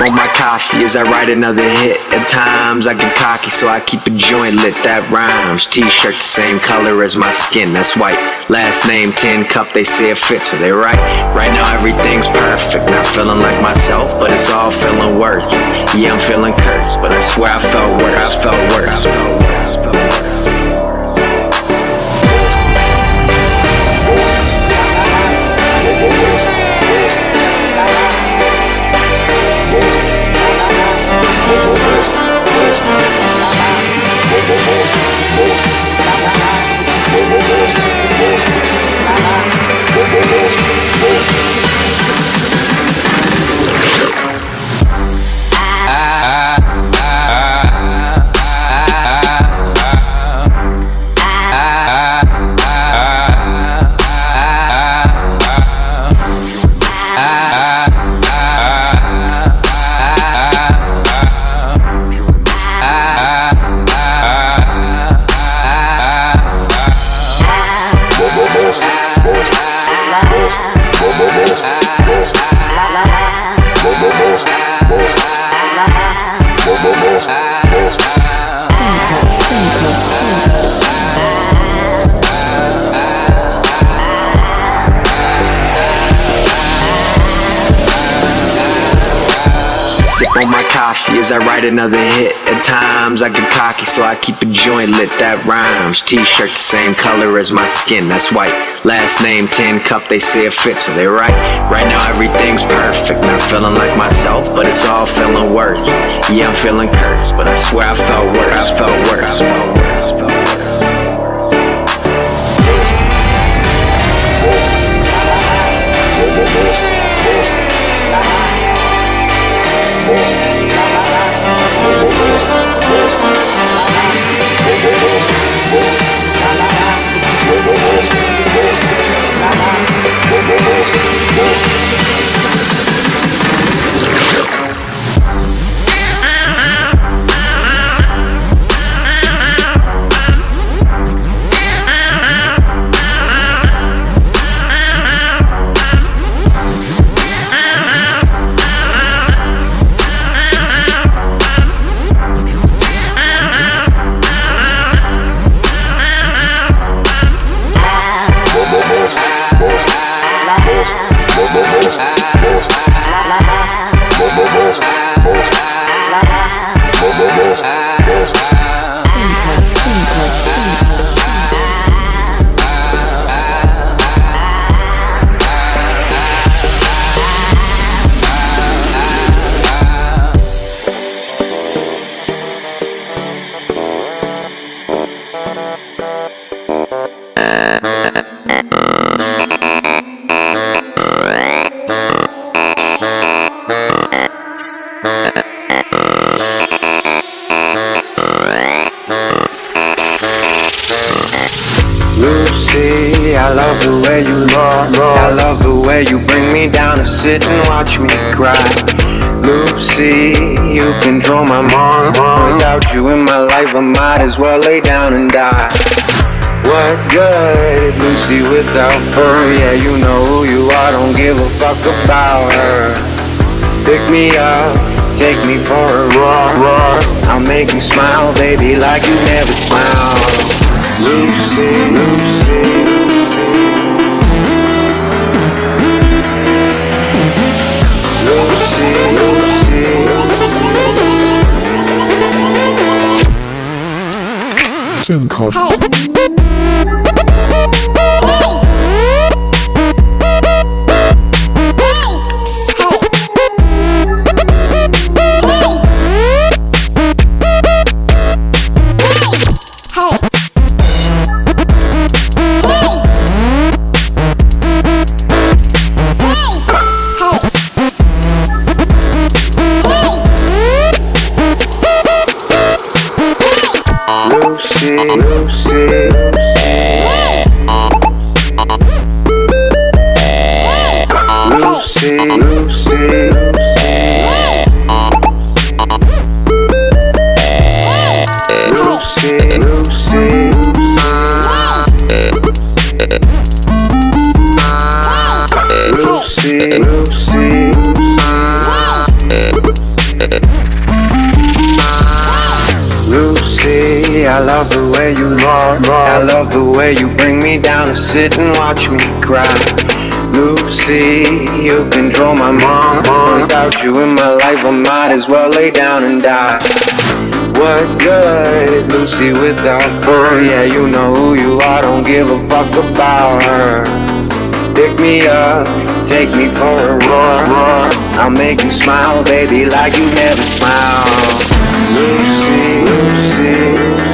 On my coffee as I write another hit. At times I get cocky, so I keep a joint lit. That rhymes. T-shirt the same color as my skin, that's white. Last name, tin cup, they say it fits, so they right. Right now everything's perfect. Not feeling like myself, but it's all feeling worth. Yeah, I'm feeling cursed, but I swear I felt worse. Felt worse. Felt worse. Felt worse. As I write another hit. At times I get cocky, so I keep a joint lit. That rhymes. T-shirt the same color as my skin, that's white. Last name, tin cup, they say it fits, so they right. Right now everything's perfect. Not feeling like myself, but it's all feeling worth. Yeah, I'm feeling cursed, but I swear I felt worse. Felt worse. Felt worse. Felt worse. Yeah, you know who you are, don't give a fuck about her. Pick me up, take me for a walk, walk. I'll make you smile, baby, like you never smiled. Lucy, Lucy, Lucy, Lucy. Lucy, I love the way you bring me down to sit and watch me cry. Lucy, you control my mind. Without you in my life, I might as well lay down and die. What good is Lucy without fur? Yeah, you know who you are, don't give a fuck about her. Pick me up, take me for a run. I'll make you smile, baby, like you never smiled. Lucy, Lucy.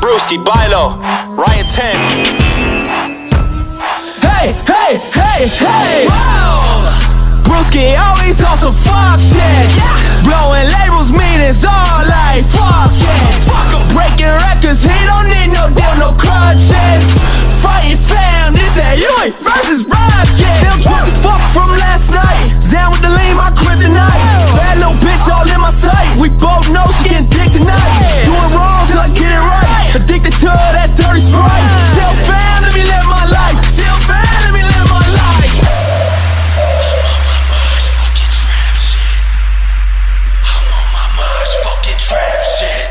Brewski, Bilo, Ryan 10. Hey, hey, hey, hey! Whoa! Brewski always on some fuck shit. Yeah. Blowing labels mean it's all like fuck shit. Fuck. Breaking records, he don't need no deal, no crutches. Fighting fans that you ain't versus Rocket. Still drunk as fuck from last night. Down with the lean, my crib tonight. Bad little bitch all in my sight. We both know she getting dick tonight. Doing wrong till I get it right. Addicted to that dirty sprite. Chill fam, let me live my life. Chill fam, let me live my life. I'm on my mind's fucking trap shit. I'm on my mind's fucking trap shit.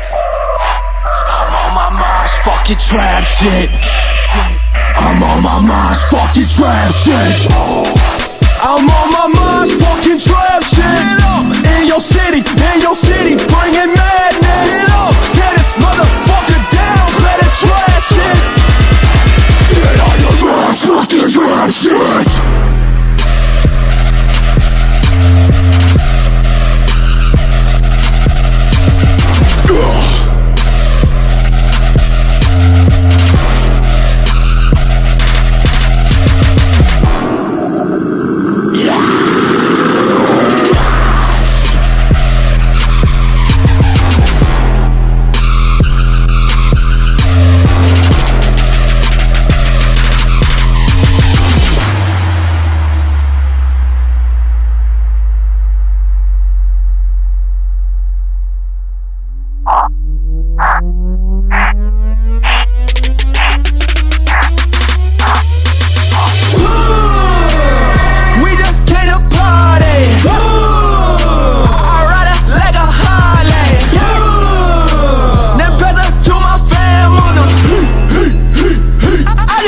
I'm on my mind's fucking trap shit. I'm on my Mars fucking trap shit. I'm on my Mars fucking trap shit. In your city, in your city, bringing madness. Tear this motherfucker down, better trash it. Get on your Mars fucking trap shit. We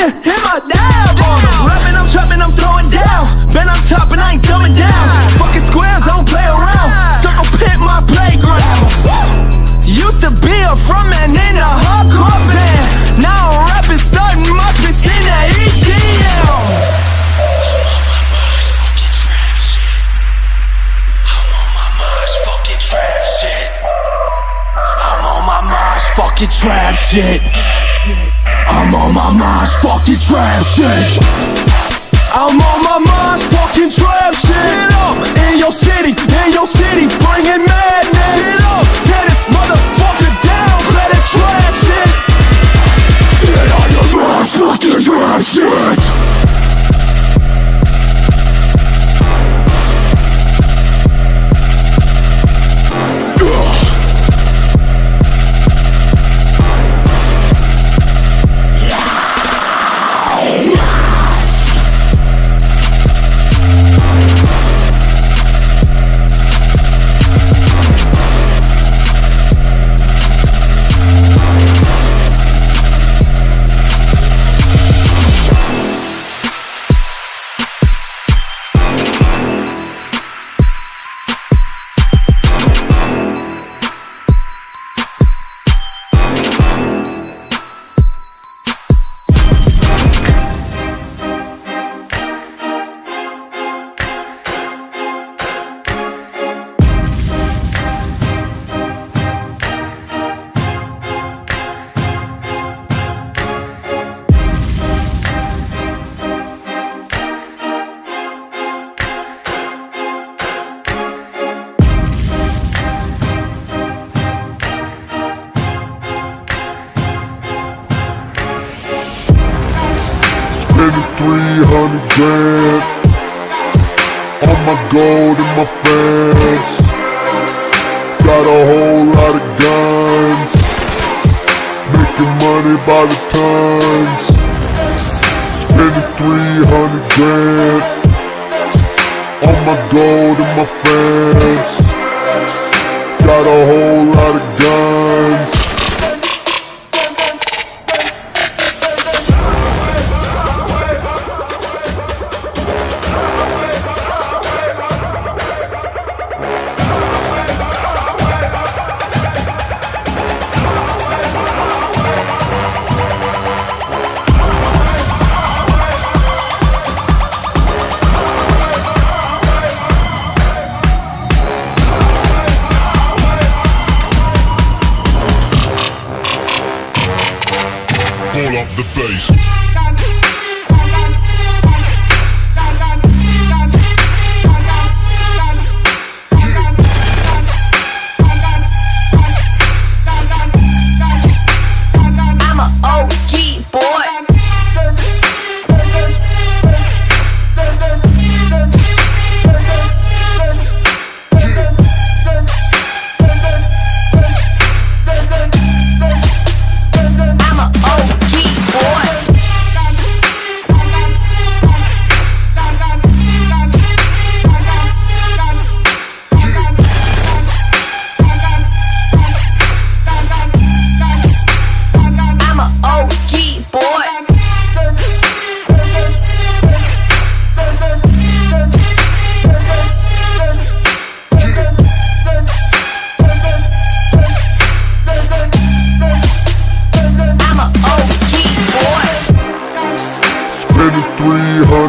Hit my dab on them. Rapping, I'm trapping, I'm throwing down. Been on top and I ain't coming down. Fucking squares, I don't play around. Circle pit my playground. Used to be a front man in a hardcore band. Now I'm rapping, starting, must be seen at EDM. fucking trap shit. Spending 300 grand on my gold and my fans. Got a whole lot of guns, making money by the tons. Spending 300 grand on my gold and my fans. Got a whole lot of guns.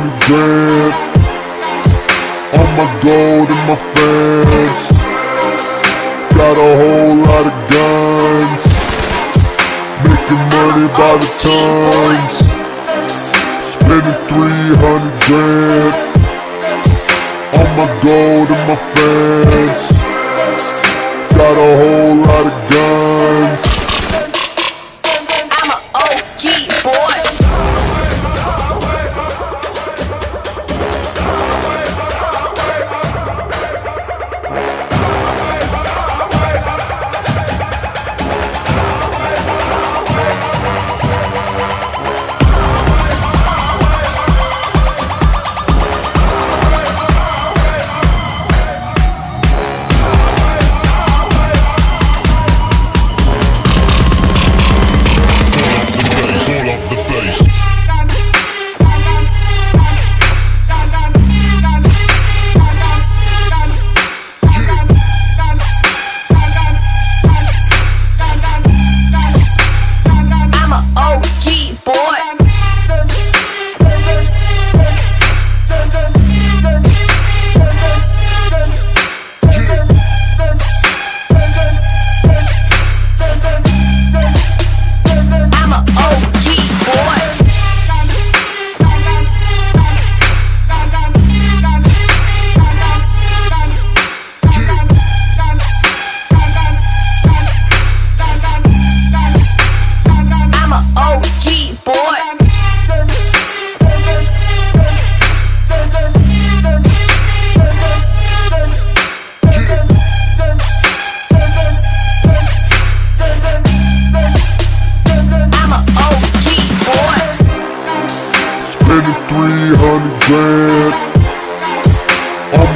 every day. All my gold and my fans. Got a whole lot of guns. Making money by the tons. Spending 300 grand. All my gold and my fans. Got a whole lot of guns.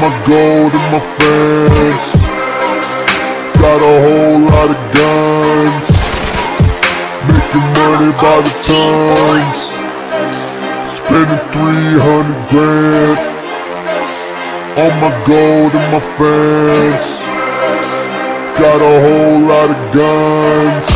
My gold and my fans Got a whole lot of guns. Making money by the tons. Spending 300 grand On my gold and my fans Got a whole lot of guns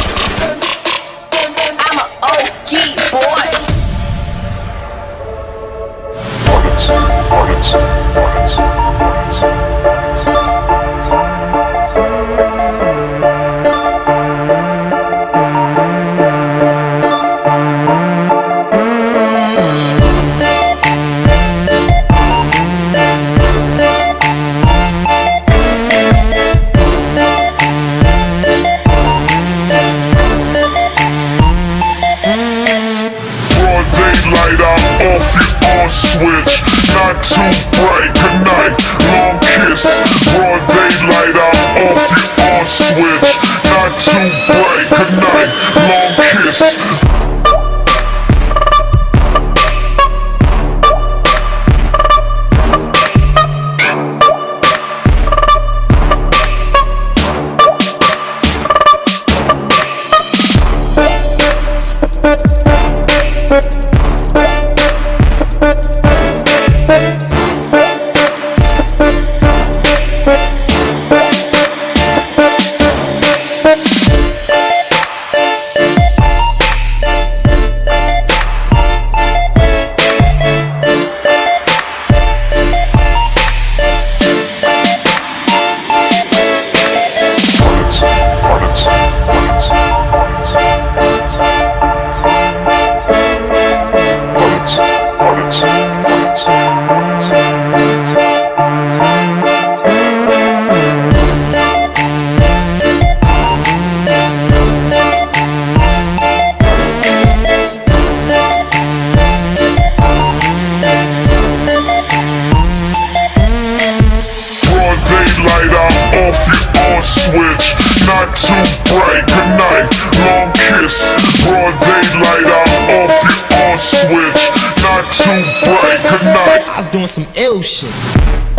doing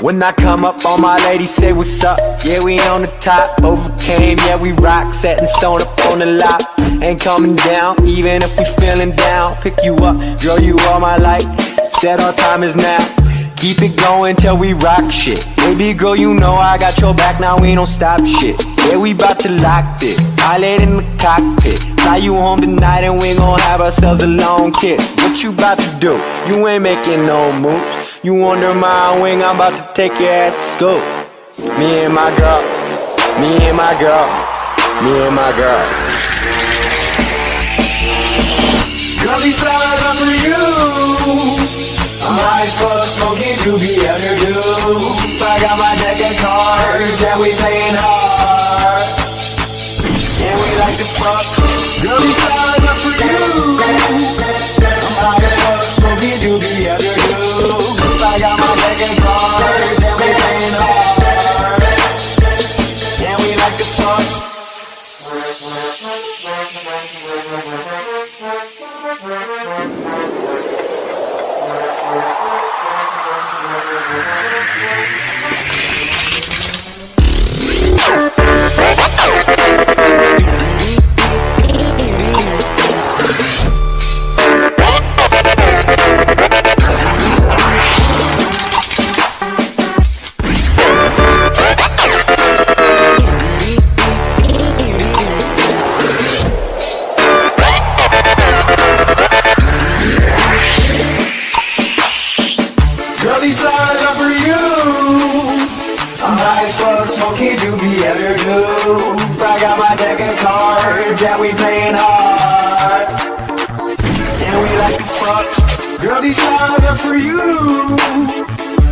When I come up, all my ladies say what's up. Yeah, we on the top, overcame. Yeah, we rock, setting stone up on the lot. Ain't coming down, even if we feeling down. Pick you up, girl, you all my light. Said our time is now. Keep it going till we rock shit. Baby girl, you know I got your back, now we don't stop shit. Yeah, we bout to lock this. Pilot in the cockpit. Fly you home tonight and we gon' have ourselves a long kiss. What you bout to do? You ain't making no moves. You under my wing, I'm about to take your ass to school. Me and my girl, me and my girl, me and my girl. Girl, these flowers are for you. I'm as fuck, smoking doobie under do. I got my deck of cards, and we playing hard. And we like to fuck. Girl, these flowers are for you. I'm as fuck, smoking doobie under Girl, for you.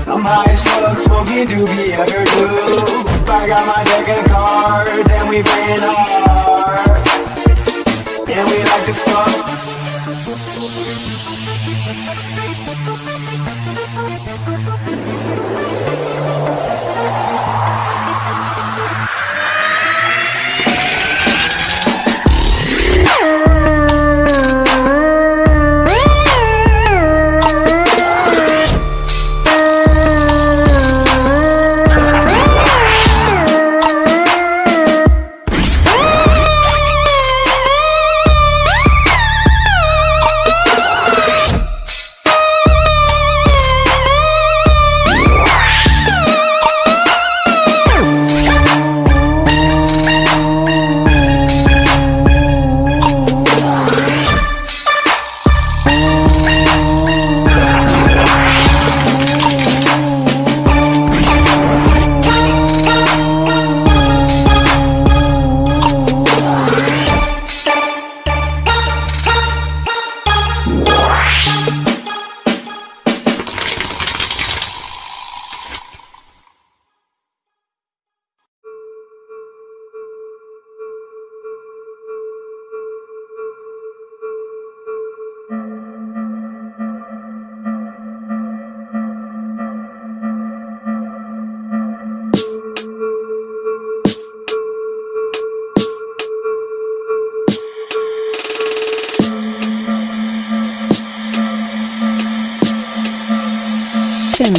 I'm high as fuck, smoking doobie ever do. I got my deck of cards, and we playing hard. And we like to fuck.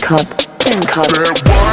SimCod. SimCod. Said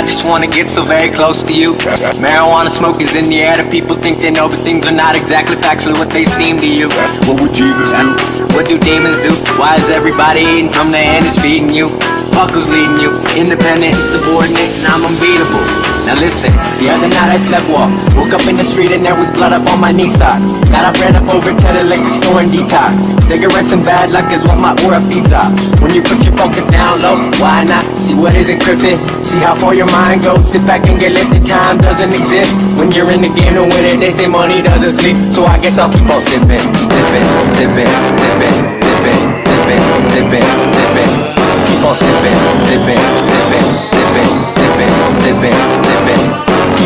I just wanna get so very close to you. Marijuana smoke is in the air. The people think they know, but things are not exactly factually what they seem to you. What would Jesus do? What do demons do? Why is everybody eating from the hand is feeding you? Fuck who's leading you? Independent, and subordinate and I'm unbeatable. Now listen, the other night I slept walk. Woke up in the street and there was blood up on my knee socks. Got I ran up over to the liquor store and detox. Cigarettes and bad luck is what my aura feeds off. When you put your focus down low, why not? See what is encrypted, see how far your mind goes. Sit back and get lifted, time doesn't exist. When you're in the game to win it, they say money doesn't sleep. So I guess I'll keep on sipping, sipping, sipping, sipping, sipping, sipping, sipping, sipping. Keep on sipping, sipping, sipping, sipping, sipping, sipping,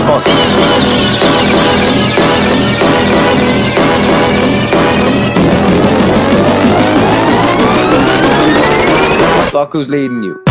sipping. Fuck who's leading you?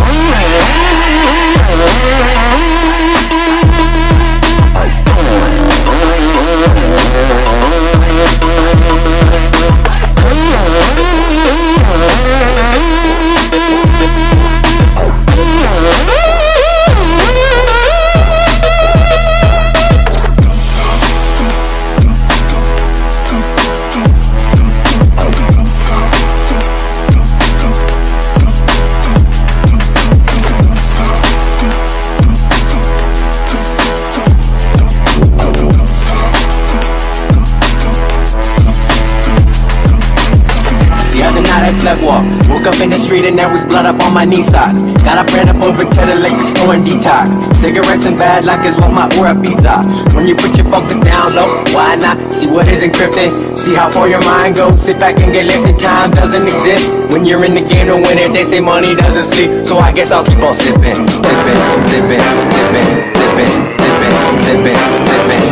Other night I walk. Woke up in the street and there was blood up on my knee socks. Got up, ran up over to the liquor store and detox. Cigarettes and bad luck is what my aura beats off. When you put your focus down low, why not? See what is encrypted, see how far your mind goes. Sit back and get lifted, time doesn't exist. When you're in the game to win it, they say money doesn't sleep. So I guess I'll keep on sipping, sipping, sipping, sipping, sipping, sipping, sipping, sipping.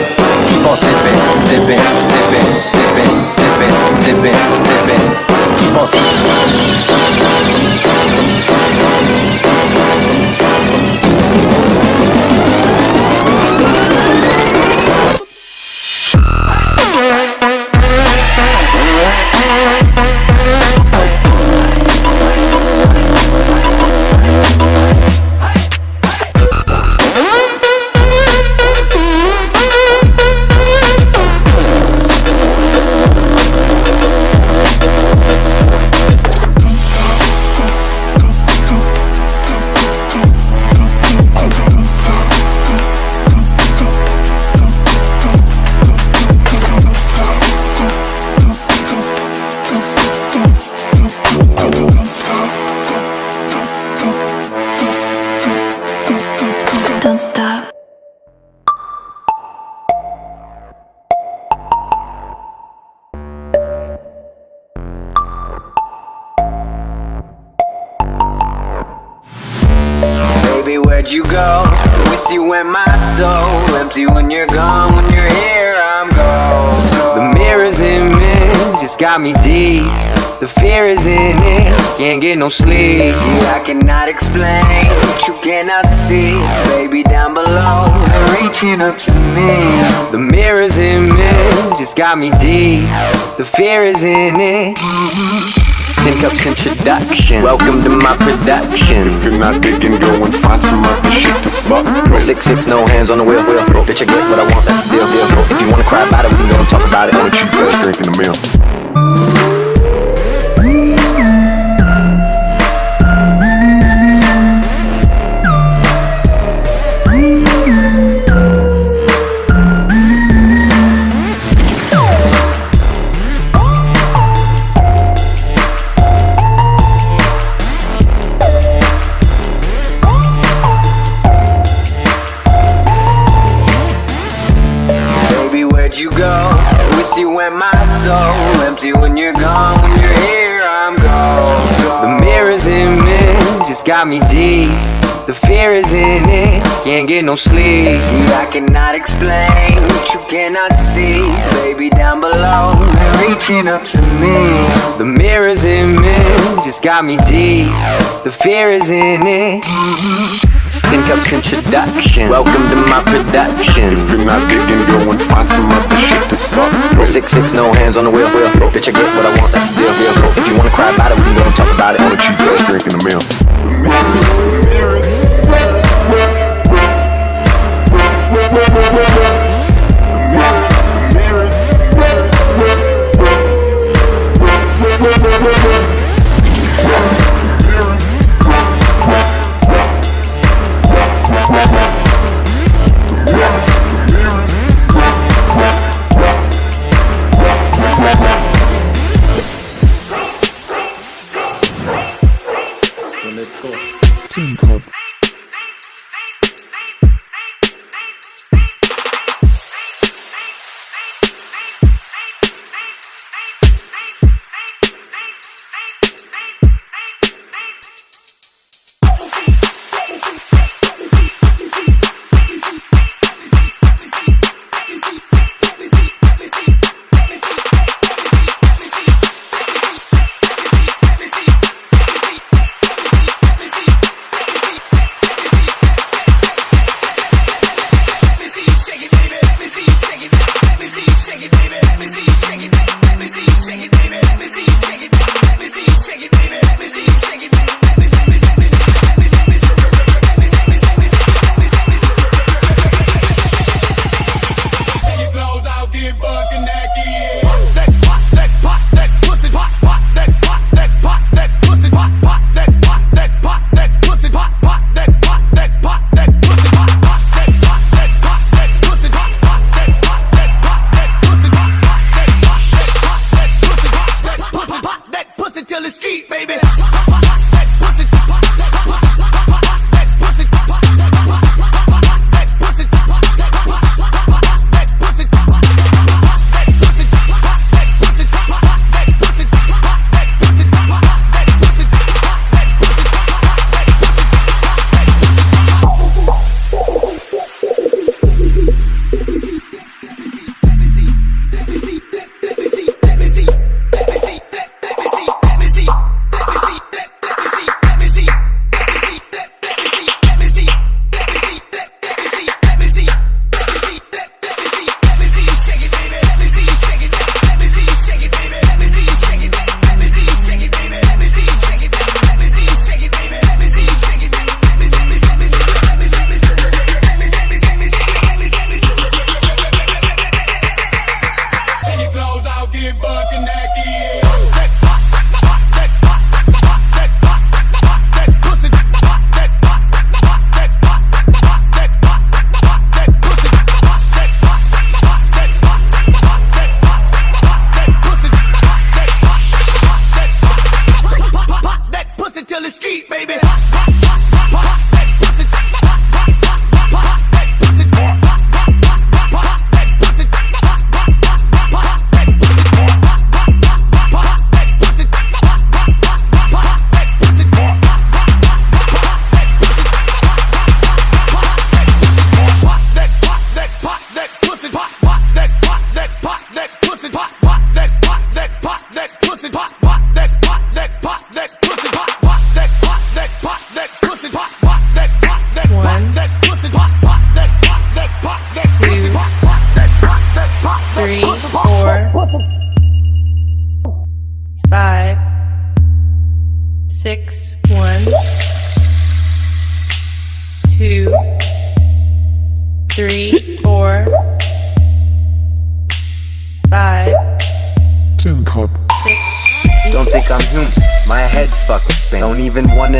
Keep on sipping, sipping, sipping, sipping, sipping, sipping, sipping. Keep get no sleep. See, I cannot explain what you cannot see. Baby, down below, they're reaching up to me. The mirror's image just got me deep. The fear is in it. Skin Cups introduction. Welcome to my production. If you're not digging, go and find some other shit to fuck with. Six six, no hands on the wheel, wheel. Bitch, I get what I want, that's the deal, deal. If you wanna cry about it, we can go and talk about it. On a cheap ass drink in the meal. Just got me deep. The fear is in it. Can't get no sleep. See, I cannot explain what you cannot see. Baby, down below, they're reaching up to me. The mirror's in me, just got me deep. The fear is in it. Skin Cups introduction. Welcome to my production. If you're not digging, go and find some other shit to fuck. Six six, no hands on the wheel. wheel. Bitch, I get what I want. That's the deal. deal. If you wanna cry about it, we can go and talk about it. Why don't you just drink in the milk? That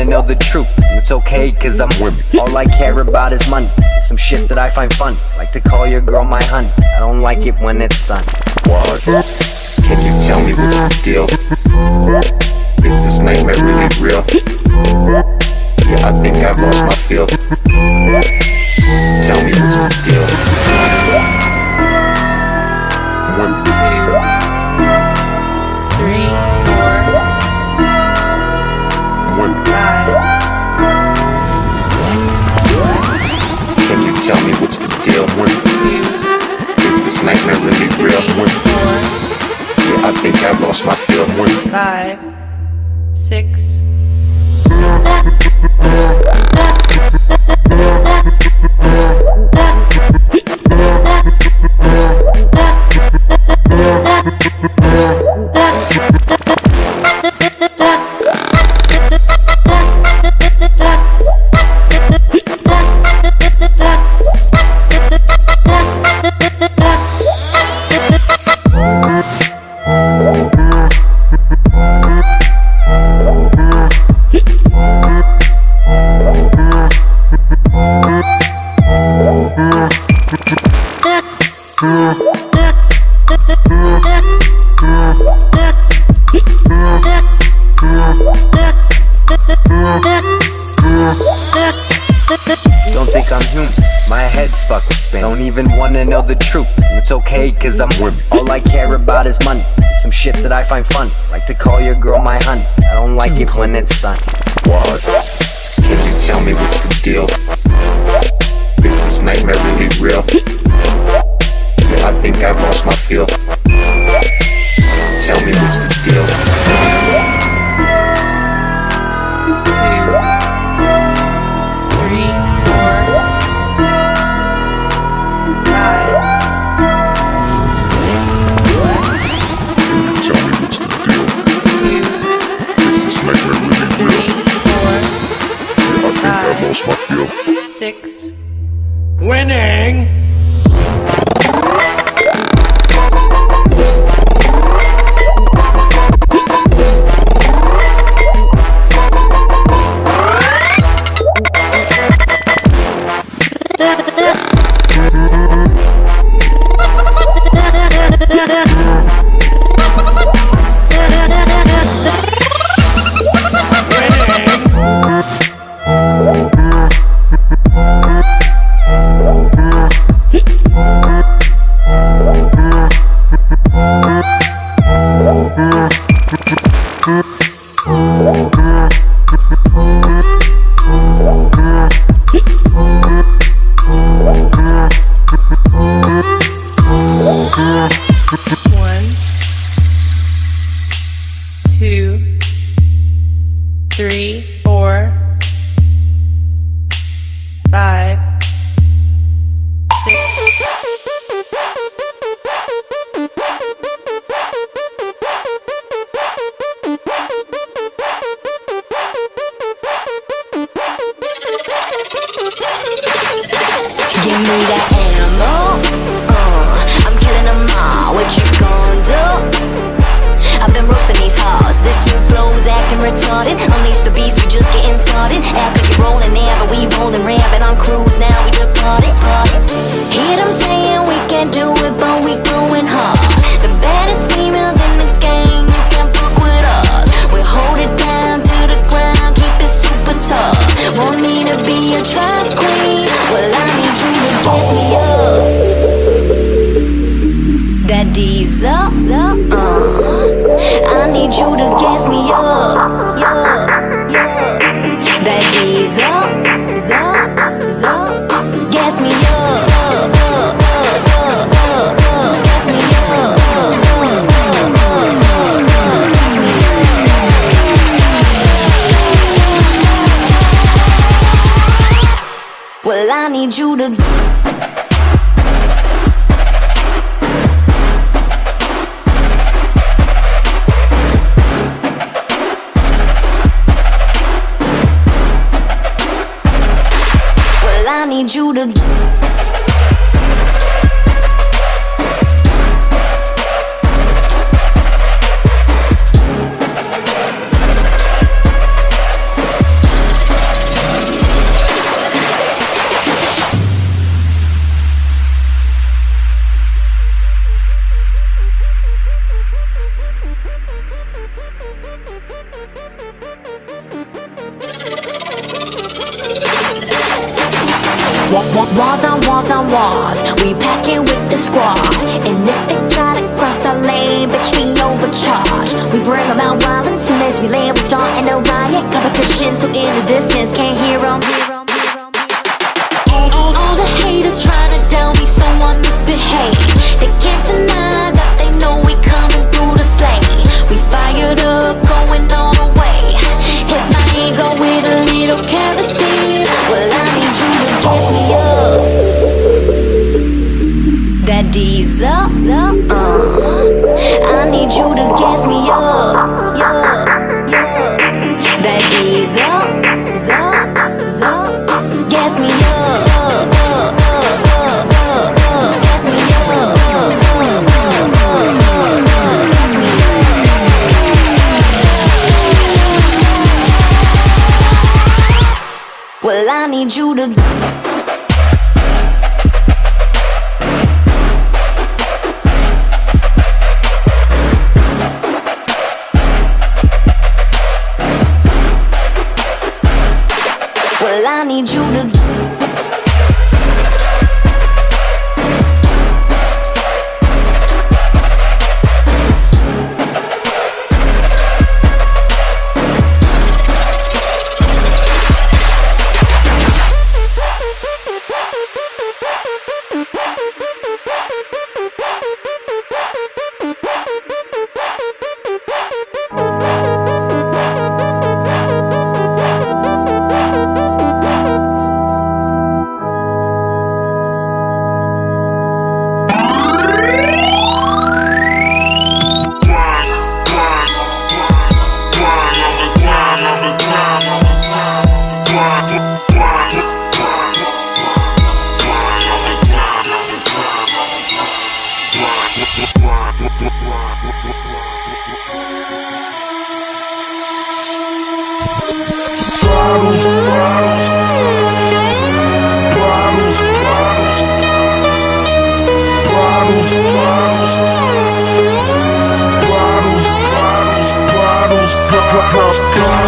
wanna know the truth. It's okay, cause I'm Women. All I care about is money. Some shit that I find fun. Like to call your girl my honey. I don't like it when it's sun. Why? Can you tell me what's the deal? Is this nightmare really real? Yeah, I think I've lost my feel. Tell me what's the deal? deal with? Is this nightmare really real with? Yeah, I think I lost my feel with. Five, six. Ah! this spin Don't even wanna know the truth, it's okay cause I'm whip All I care about is money, some shit that I find fun Like to call your girl my hun, I don't like it when it's sun What? Can you tell me what's the deal? Is this nightmare really real? Yeah, I think I lost my feel Tell me what's the deal? lost my fear. Six. Winning! Yeah.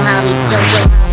Angel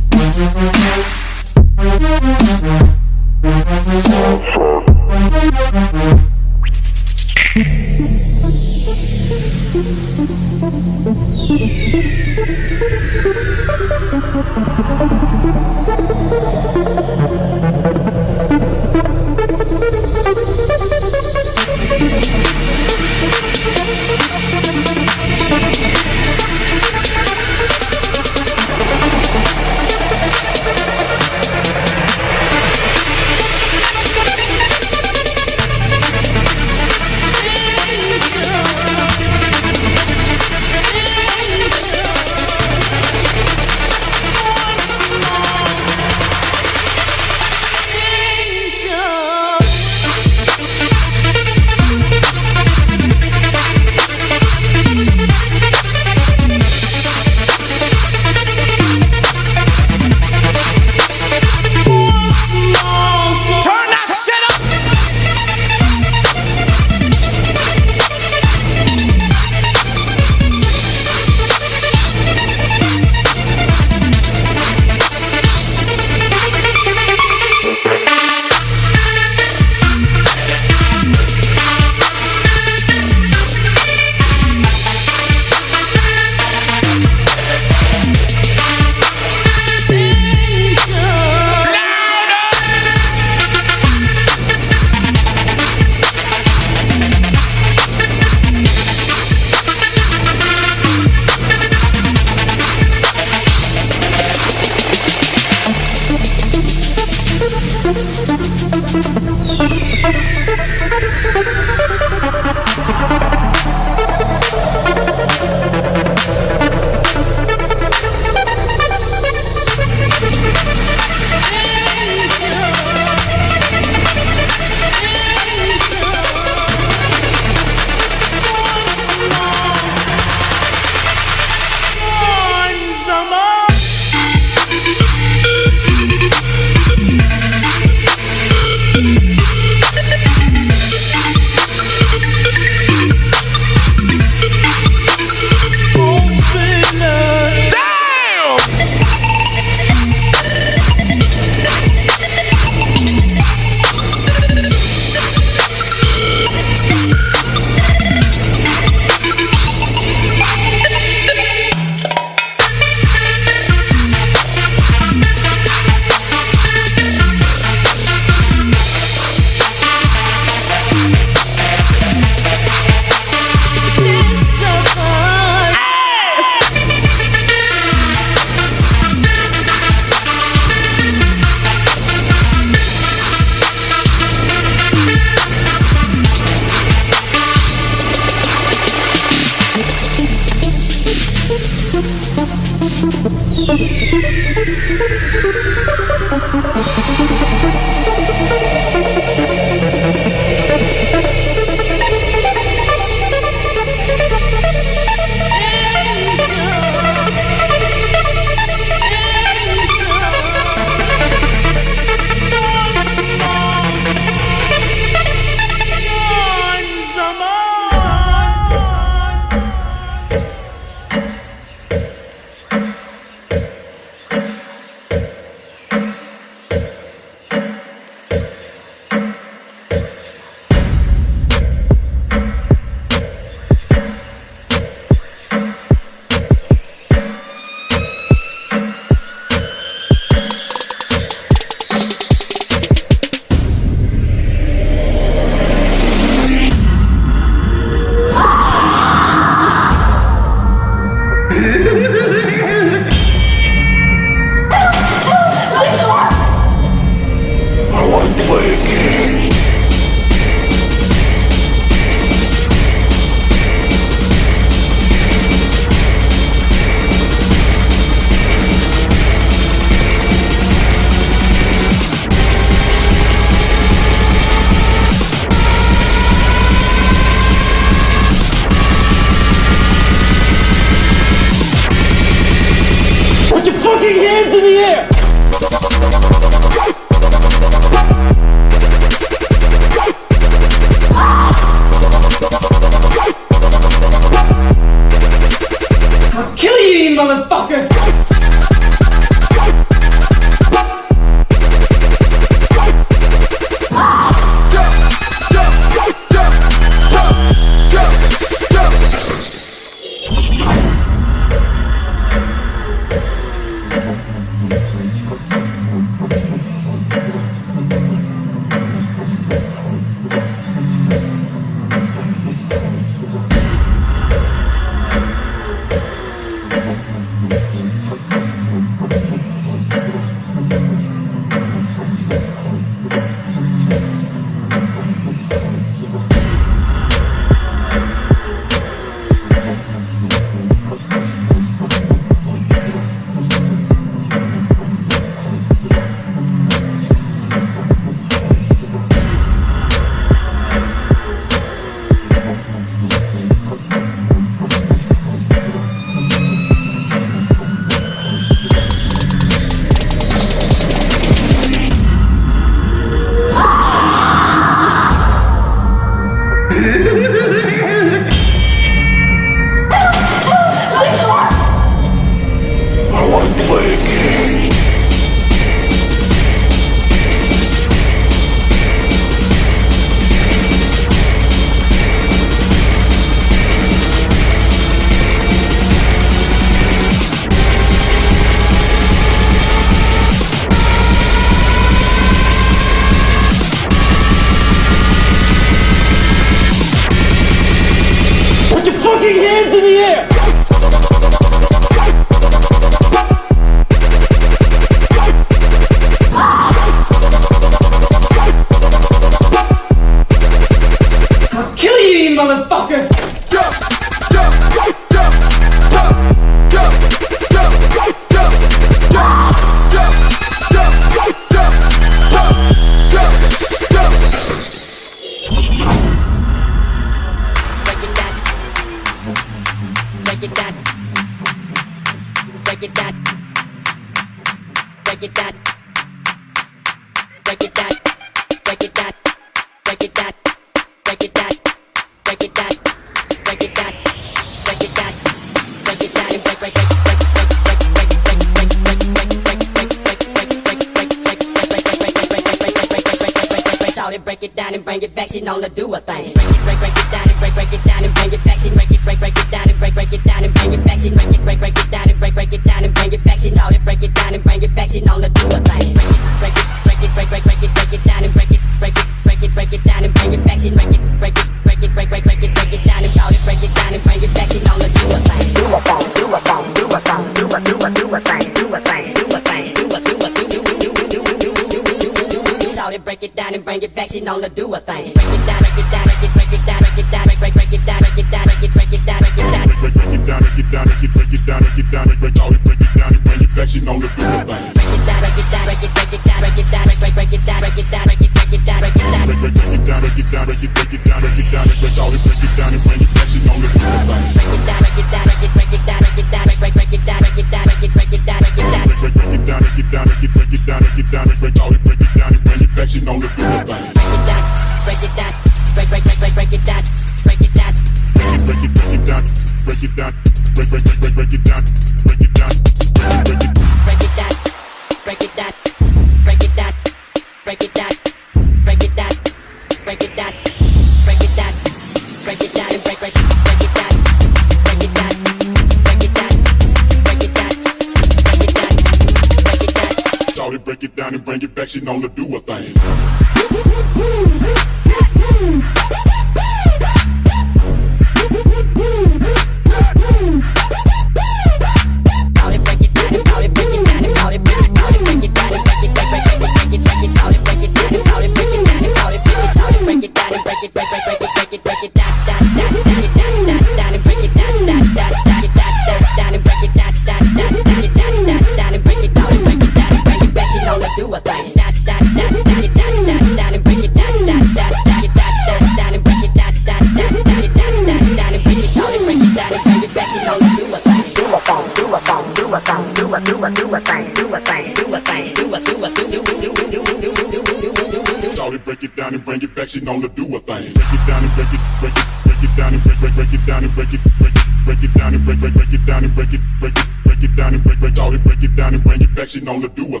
she known to do a